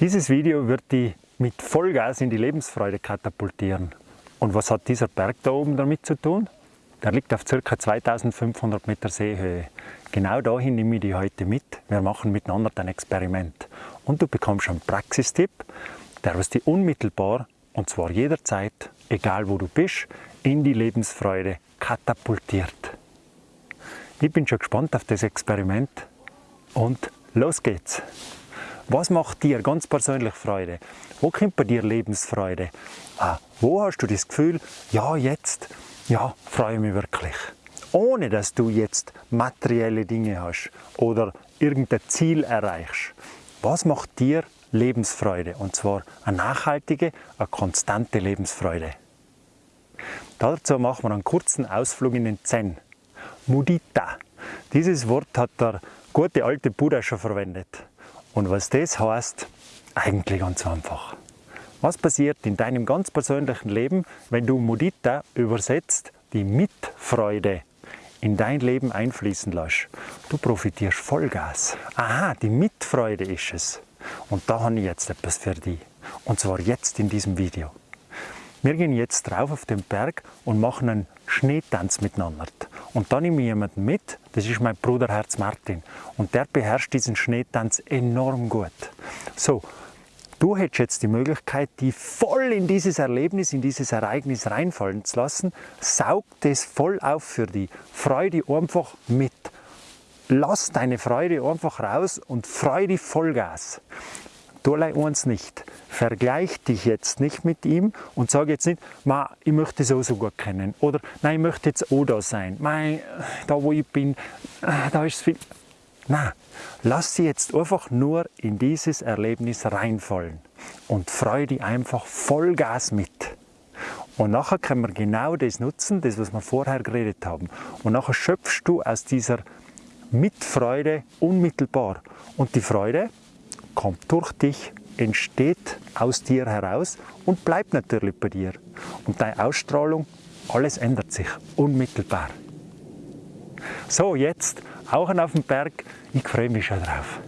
Dieses Video wird dich mit Vollgas in die Lebensfreude katapultieren. Und was hat dieser Berg da oben damit zu tun? Der liegt auf ca. 2500 Meter Seehöhe. Genau dahin nehme ich dich heute mit. Wir machen miteinander ein Experiment. Und du bekommst einen Praxistipp, der was dich unmittelbar, und zwar jederzeit, egal wo du bist, in die Lebensfreude katapultiert. Ich bin schon gespannt auf das Experiment und los geht's! Was macht dir ganz persönlich Freude? Wo kommt bei dir Lebensfreude? Ah, wo hast du das Gefühl, ja jetzt, ja, freue ich mich wirklich. Ohne dass du jetzt materielle Dinge hast oder irgendein Ziel erreichst. Was macht dir Lebensfreude? Und zwar eine nachhaltige, eine konstante Lebensfreude. Dazu machen wir einen kurzen Ausflug in den Zen. Mudita. Dieses Wort hat der gute alte Buddha schon verwendet. Und was das heißt, eigentlich ganz einfach. Was passiert in deinem ganz persönlichen Leben, wenn du Mudita übersetzt, die Mitfreude, in dein Leben einfließen lässt? Du profitierst Vollgas. Aha, die Mitfreude ist es. Und da habe ich jetzt etwas für dich. Und zwar jetzt in diesem Video. Wir gehen jetzt drauf auf den Berg und machen einen Schneetanz miteinander. Und dann nehme ich jemanden mit, das ist mein Bruder Herz Martin. Und der beherrscht diesen Schneetanz enorm gut. So, du hättest jetzt die Möglichkeit, die voll in dieses Erlebnis, in dieses Ereignis reinfallen zu lassen. Saug das voll auf für die Freude einfach mit. Lass deine Freude einfach raus und freu dich Vollgas. Allein uns nicht. Vergleich dich jetzt nicht mit ihm und sag jetzt nicht, Ma, ich möchte so so gut kennen. Oder nein, ich möchte jetzt auch da sein. Mei, da wo ich bin, da ist viel. Nein, lass sie jetzt einfach nur in dieses Erlebnis reinfallen und freu dich einfach Vollgas mit. Und nachher können wir genau das nutzen, das was wir vorher geredet haben. Und nachher schöpfst du aus dieser Mitfreude unmittelbar. Und die Freude, kommt durch dich, entsteht aus dir heraus und bleibt natürlich bei dir. Und deine Ausstrahlung, alles ändert sich unmittelbar. So, jetzt auch auf dem Berg. Ich freue mich schon drauf.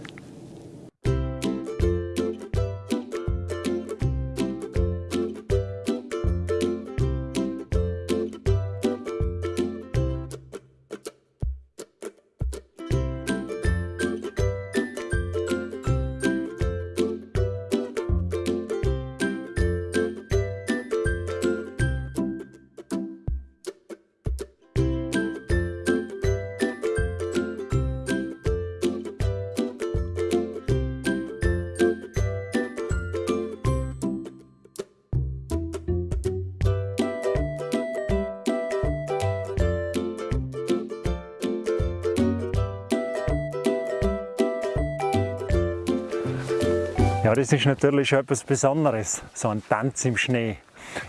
Ja, das ist natürlich schon etwas Besonderes, so ein Tanz im Schnee.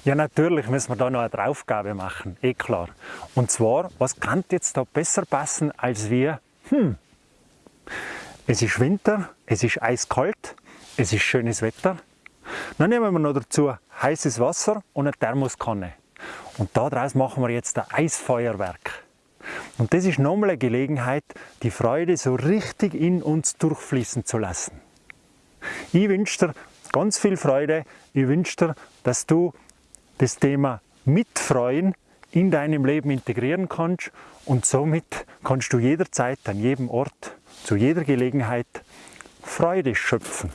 Ja, natürlich müssen wir da noch eine Draufgabe machen, eh klar. Und zwar, was kann jetzt da besser passen als wir? Hm, es ist Winter, es ist eiskalt, es ist schönes Wetter. Dann nehmen wir noch dazu heißes Wasser und eine Thermoskanne. Und daraus machen wir jetzt ein Eisfeuerwerk. Und das ist nochmal eine Gelegenheit, die Freude so richtig in uns durchfließen zu lassen. Ich wünsche dir ganz viel Freude. Ich wünsche dir, dass du das Thema Mitfreuen in deinem Leben integrieren kannst und somit kannst du jederzeit an jedem Ort, zu jeder Gelegenheit Freude schöpfen.